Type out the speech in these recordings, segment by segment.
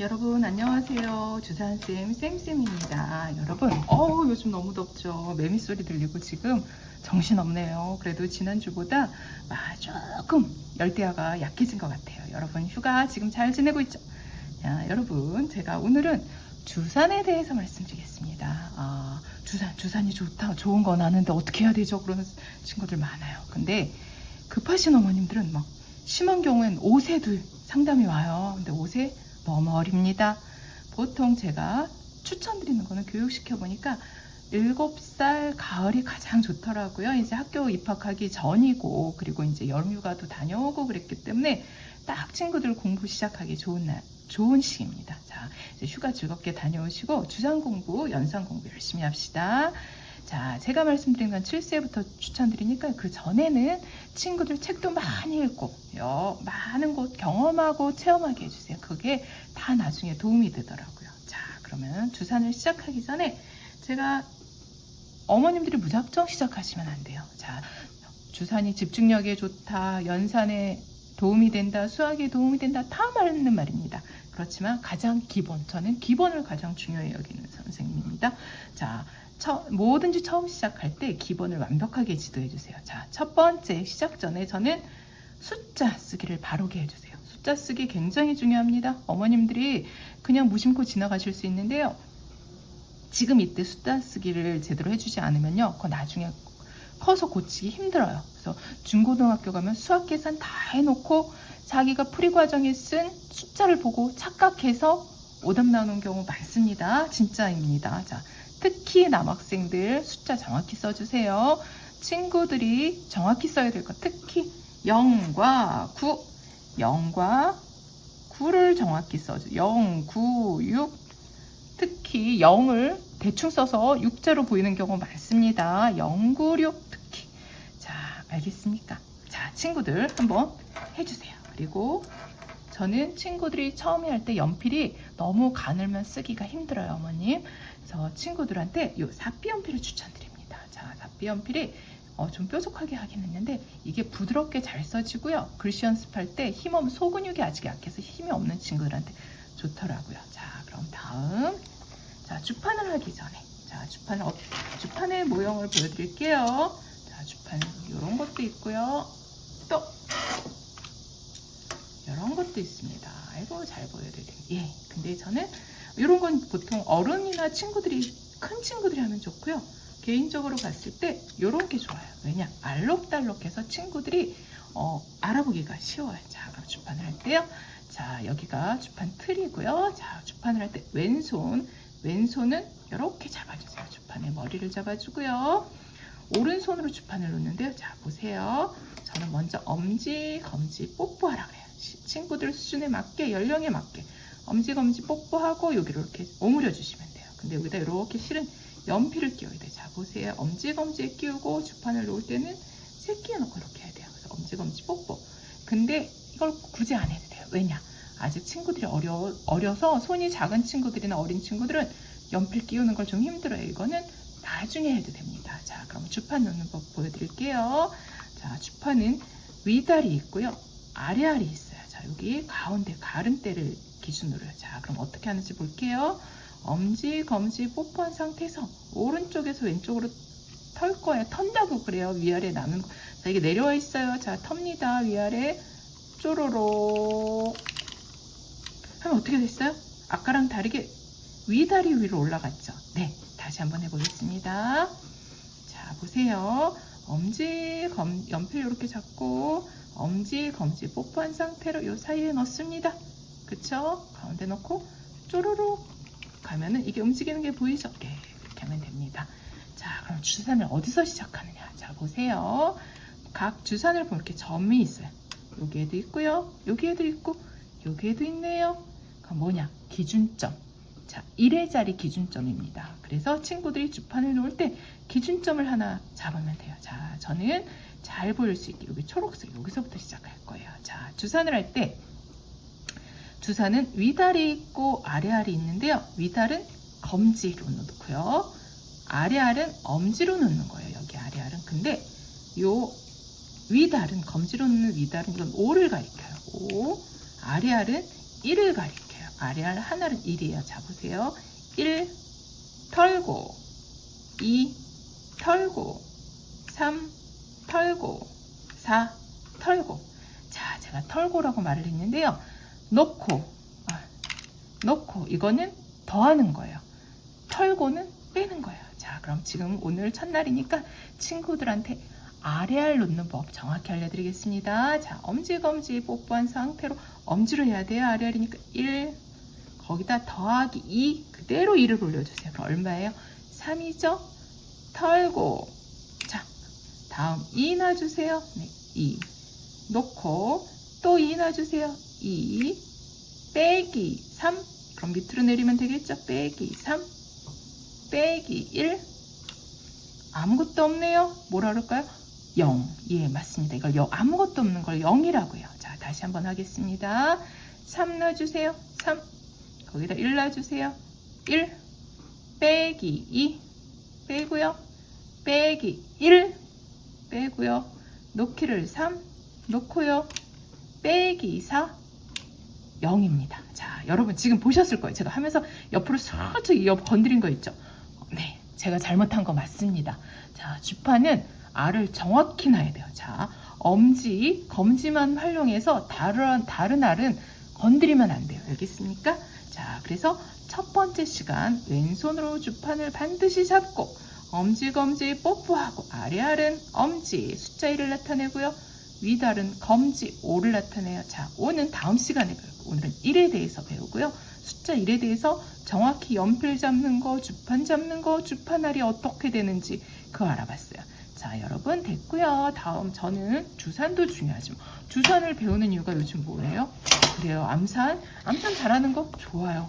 여러분 안녕하세요. 주산쌤 쌤쌤입니다. 여러분. 어우 요즘 너무 덥죠. 매미 소리 들리고 지금 정신없네요. 그래도 지난주보다 아, 조금 열대야가 약해진 것 같아요. 여러분 휴가 지금 잘 지내고 있죠? 야, 여러분 제가 오늘은 주산에 대해서 말씀드리겠습니다. 아, 주산 주산이 좋다 좋은 건 아는데 어떻게 해야 되죠? 그러는 친구들 많아요. 근데 급하신 어머님들은 막 심한 경우엔 5세도 상담이 와요. 근데 5세 너무 어립니다. 보통 제가 추천드리는 거는 교육시켜 보니까 7살 가을이 가장 좋더라고요. 이제 학교 입학하기 전이고 그리고 이제 여름휴가도 다녀오고 그랬기 때문에 딱 친구들 공부 시작하기 좋은 날 좋은 시기입니다. 자, 휴가 즐겁게 다녀오시고 주상 공부, 연상 공부 열심히 합시다. 자, 제가 말씀드린 건 7세부터 추천드리니까 그 전에는 친구들 책도 많이 읽고 여, 많은 곳 경험하고 체험하게 해주세요. 그게 다 나중에 도움이 되더라고요. 자, 그러면 주산을 시작하기 전에 제가 어머님들이 무작정 시작하시면 안 돼요. 자, 주산이 집중력에 좋다, 연산에 도움이 된다, 수학에 도움이 된다, 다 맞는 말입니다. 그렇지만 가장 기본, 저는 기본을 가장 중요히 여기는 선생님입니다. 자, 처, 뭐든지 처음 시작할 때 기본을 완벽하게 지도해 주세요. 자, 첫 번째 시작 전에 저는 숫자 쓰기를 바로게 해주세요. 숫자 쓰기 굉장히 중요합니다. 어머님들이 그냥 무심코 지나가실 수 있는데요. 지금 이때 숫자 쓰기를 제대로 해주지 않으면요. 그거 나중에 커서 고치기 힘들어요. 그래서 중고등학교 가면 수학 계산 다 해놓고 자기가 풀이 과정에 쓴 숫자를 보고 착각해서 오답 나오는 경우 많습니다. 진짜입니다. 자, 특히 남학생들 숫자 정확히 써주세요. 친구들이 정확히 써야 될 것. 특히 0과 9, 0과 9를 정확히 써줘. 0, 9, 6. 특히 0을 대충 써서 6자로 보이는 경우 많습니다. 0, 9, 6 특히. 자, 알겠습니까? 자, 친구들 한번 해주세요. 그리고 저는 친구들이 처음에 할 때 연필이 너무 가늘면 쓰기가 힘들어요, 어머님. 그래서 친구들한테 이 사비 연필을 추천드립니다. 자, 사비 연필이 어, 좀 뾰족하게 하긴 했는데 이게 부드럽게 잘 써지고요. 글씨 연습할 때 힘없 소근육이 아직 약해서 힘이 없는 친구들한테 좋더라고요. 자, 그럼 다음 자 주판을 하기 전에 자 주판을 어, 주판의 모형을 보여드릴게요. 자 주판 이런 것도 있고요. 또 이런 것도 있습니다. 아이고 잘 보여드리네. 예. 근데 저는 이런 건 보통 어른이나 친구들이 큰 친구들이 하면 좋고요. 개인적으로 봤을 때 이런 게 좋아요. 왜냐 알록달록해서 친구들이 어, 알아보기가 쉬워요. 자 그럼 주판을 할 때요. 자 여기가 주판 틀이고요. 자 주판을 할 때 왼손 왼손은 이렇게 잡아주세요. 주판에 머리를 잡아주고요. 오른손으로 주판을 놓는데요. 자 보세요. 저는 먼저 엄지 검지 뽀뽀하라 그래요. 친구들 수준에 맞게 연령에 맞게 엄지 검지 뽀뽀하고 여기로 이렇게 오므려 주시면 돼요. 근데 여기다 이렇게 실은 연필을 끼워야 돼요. 자 보세요. 엄지 검지에 끼우고 주판을 놓을 때는 새끼에 놓고 이렇게 해야 돼요. 그래서 엄지 검지 뽀뽀. 근데 이걸 굳이 안 해도 돼요. 왜냐? 아직 친구들이 어려, 어려서 손이 작은 친구들이나 어린 친구들은 연필 끼우는 걸 좀 힘들어요. 이거는 나중에 해도 됩니다. 자, 그럼 주판 놓는 법 보여드릴게요. 자, 주판은 위다리 있고요. 아래알이 있어요. 자, 여기 가운데 가름대를 기준으로요. 자, 그럼 어떻게 하는지 볼게요. 엄지, 검지 뽀뽀한 상태에서 오른쪽에서 왼쪽으로 털 거예요. 턴다고 그래요. 위아래 나는 거. 자, 이게 내려와 있어요. 자, 텁니다. 위아래 쪼로로 하면 어떻게 됐어요? 아까랑 다르게 위다리 위로 올라갔죠. 네, 다시 한번 해보겠습니다. 자, 보세요. 엄지, 검, 연필 이렇게 잡고 엄지, 검지 뽀뽀한 상태로 이 사이에 넣습니다. 그쵸? 가운데 넣고 쪼르르 가면은 이게 움직이는 게 보이죠? 네, 이렇게 하면 됩니다. 자, 그럼 주산을 어디서 시작하느냐? 자, 보세요. 각 주산을 보면 이렇게 점이 있어요. 여기에도 있고요. 여기에도 있고 여기에도 있네요. 그럼 뭐냐? 기준점. 자, 1회짜리 기준점입니다. 그래서 친구들이 주판을 놓을 때 기준점을 하나 잡으면 돼요. 자, 저는 잘 보일 수 있게 여기 초록색 여기서부터 시작할 거예요. 자, 주산을 할때 주산은 위달이 있고 아래알이 있는데요. 위달은 검지로 놓고요. 아래알은 엄지로 놓는 거예요. 여기 아래알은. 근데 요 위달은 검지로 놓는 위달은 이건 5를 가리켜요. 5. 아래알은 1을 가리켜요. 아래알 하나는 1이에요. 자, 보세요. 1 털고 2 털고 3 털고 4 털고 자 제가 털고라고 말을 했는데요 놓고 아, 놓고 이거는 더하는 거예요. 털고는 빼는 거예요. 자 그럼 지금 오늘 첫날이니까 친구들한테 아래알 놓는 법 정확히 알려드리겠습니다. 자 엄지검지 뽀뽀한 상태로 엄지로 해야 돼요. 아래알이니까 1 거기다 더하기 2 그대로 2를 올려주세요. 그럼 얼마예요? 3이죠? 털고. 자 다음 2 놔주세요. 네, 2 놓고 또 2 놔주세요 2 빼기 3 그럼 밑으로 내리면 되겠죠? 빼기 3 빼기 1 아무것도 없네요. 뭐라 그럴까요? 0 예 맞습니다. 이걸 0, 아무것도 없는 걸 0이라고요. 자 다시 한번 하겠습니다. 3 놔주세요. 3 거기다 1 놔주세요. 1 빼기 2 빼고요. 빼기 1 빼고요. 놓기를 3 놓고요. 빼기 4 0입니다. 자 여러분 지금 보셨을 거예요. 제가 하면서 옆으로 살짝 옆 건드린 거 있죠? 네 제가 잘못한 거 맞습니다. 자 주파는 알을 정확히 놔야 돼요. 자 엄지 검지만 활용해서 다른 다른 알은 건드리면 안 돼요. 알겠습니까? 자 그래서 첫 번째 시간 왼손으로 주판을 반드시 잡고 엄지 검지 뽀뽀하고 아래알은 엄지 숫자 1을 나타내고요. 위달은 검지 5를 나타내요. 자, 5는 다음 시간에 배우고 오늘은 1에 대해서 배우고요. 숫자 1에 대해서 정확히 연필 잡는 거, 주판 잡는 거, 주판알이 어떻게 되는지 그거 알아봤어요. 자, 여러분 됐고요. 다음 저는 주산도 중요하지만 주산을 배우는 이유가 요즘 뭐예요? 그래요. 암산, 암산 잘하는 거 좋아요.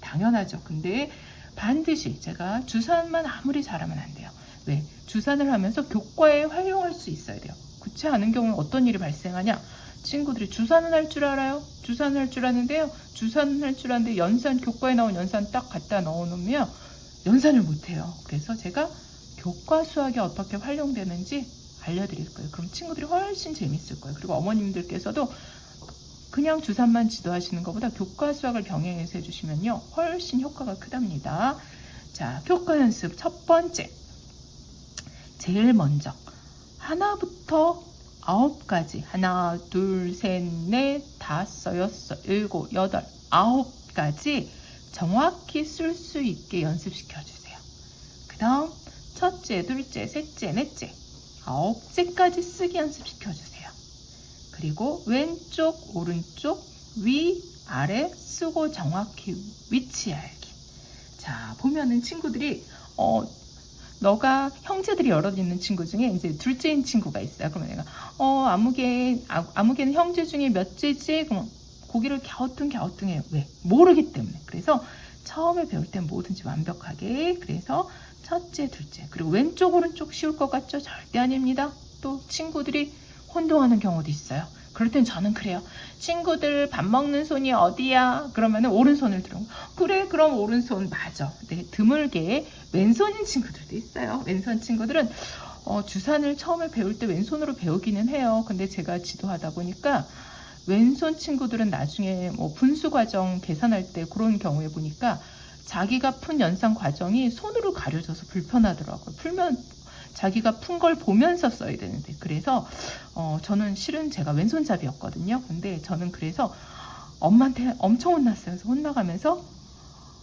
당연하죠. 근데 반드시 제가 주산만 아무리 잘하면 안 돼요. 왜? 주산을 하면서 교과에 활용할 수 있어야 돼요. 그렇지 않은 경우는 어떤 일이 발생하냐? 친구들이 주산은 할 줄 알아요? 주산을 할줄 아는데요. 주산은 할 줄 아는데 연산, 교과에 나온 연산 딱 갖다 넣어 놓으면 연산을 못해요. 그래서 제가 교과 수학이 어떻게 활용되는지 알려드릴 거예요. 그럼 친구들이 훨씬 재밌을 거예요. 그리고 어머님들께서도 그냥 주산만 지도하시는 것보다 교과 수학을 병행해서 해주시면요 훨씬 효과가 크답니다 자 교과 연습 첫 번째 제일 먼저 하나부터 아홉까지. 하나 둘 셋 넷 다섯 여섯 일곱 여덟 아홉까지 정확히 쓸 수 있게 연습시켜 주세요. 그 다음 첫째 둘째 셋째 넷째 아홉째까지 쓰기 연습시켜 주세요. 그리고 왼쪽, 오른쪽, 위, 아래 쓰고 정확히 위치 알기. 자, 보면은 친구들이, 어, 너가 형제들이 여럿 있는 친구 중에 이제 둘째인 친구가 있어요. 그러면 내가, 어, 아무개, 아, 아무개는 형제 중에 몇째지? 그럼 고기를 갸우뚱 갸우뚱해요. 왜? 모르기 때문에. 그래서 처음에 배울 땐 뭐든지 완벽하게. 그래서 첫째, 둘째. 그리고 왼쪽, 오른쪽 쉬울 것 같죠? 절대 아닙니다. 또 친구들이 혼동하는 경우도 있어요. 그럴 땐 저는 그래요. 친구들 밥 먹는 손이 어디야? 그러면 오른손을 들어. 그래, 그럼 오른손 맞아. 네, 드물게 왼손인 친구들도 있어요. 왼손 친구들은 어, 주산을 처음에 배울 때 왼손으로 배우기는 해요. 근데 제가 지도하다 보니까 왼손 친구들은 나중에 뭐 분수 과정 계산할 때 그런 경우에 보니까 자기가 푼 연산 과정이 손으로 가려져서 불편하더라고요. 풀면 자기가 푼 걸 보면서 써야 되는데 그래서 어, 저는 실은 제가 왼손잡이였거든요. 근데 저는 그래서 엄마한테 엄청 혼났어요. 그래서 혼나가면서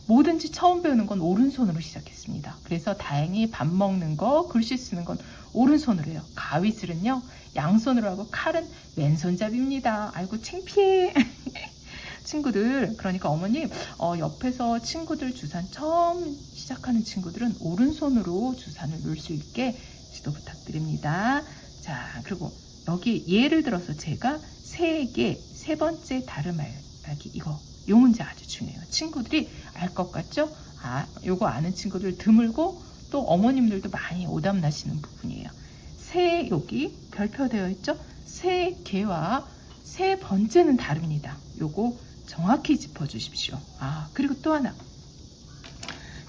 뭐든지 처음 배우는 건 오른손으로 시작했습니다. 그래서 다행히 밥 먹는 거, 글씨 쓰는 건 오른손으로 해요. 가위질은요, 양손으로 하고 칼은 왼손잡이입니다. 아이고, 창피해. 친구들, 그러니까 어머님, 어, 옆에서 친구들 주산 처음 시작하는 친구들은 오른손으로 주산을 놓을 수 있게 지도 부탁드립니다. 자, 그리고 여기 예를 들어서 제가 세 개, 세 번째 다름 알기 이거 요 문제 아주 중요해요. 친구들이 알 것 같죠? 아, 요거 아는 친구들 드물고 또 어머님들도 많이 오답 나시는 부분이에요. 세 여기 별표 되어 있죠? 세 개와 세 번째는 다릅니다. 요거 정확히 짚어 주십시오. 아, 그리고 또 하나.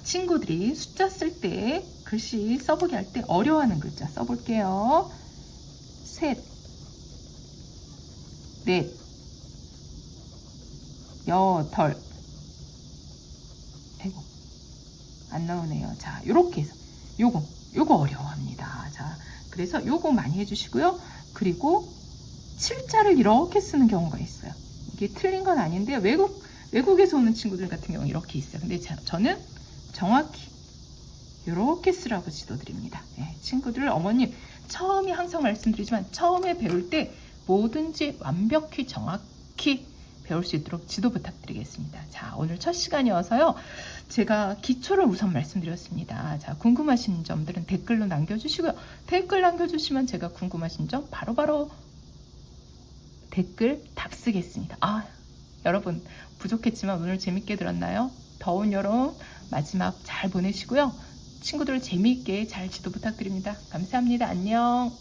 친구들이 숫자 쓸 때 글씨 써보기 할 때 어려워하는 글자 써볼게요. 셋, 넷, 여덟, 안 나오네요. 자, 요렇게 해서 요거 요거 어려워합니다. 자, 그래서 요거 많이 해주시고요. 그리고 칠자를 이렇게 쓰는 경우가 있어요. 이게 틀린 건 아닌데 외국 외국에서 오는 친구들 같은 경우 이렇게 있어요. 근데 자, 저는 정확히 이렇게 쓰라고 지도드립니다. 예, 친구들 어머님 처음에 항상 말씀드리지만 처음에 배울 때 뭐든지 완벽히 정확히 배울 수 있도록 지도 부탁드리겠습니다. 자, 오늘 첫 시간이어서요. 제가 기초를 우선 말씀드렸습니다. 자, 궁금하신 점들은 댓글로 남겨주시고요. 댓글 남겨주시면 제가 궁금하신 점 바로바로 댓글 답 쓰겠습니다. 아, 여러분 부족했지만 오늘 재밌게 들었나요? 더운 여름 마지막 잘 보내시고요. 친구들 재미있게 잘 지도 부탁드립니다. 감사합니다. 안녕.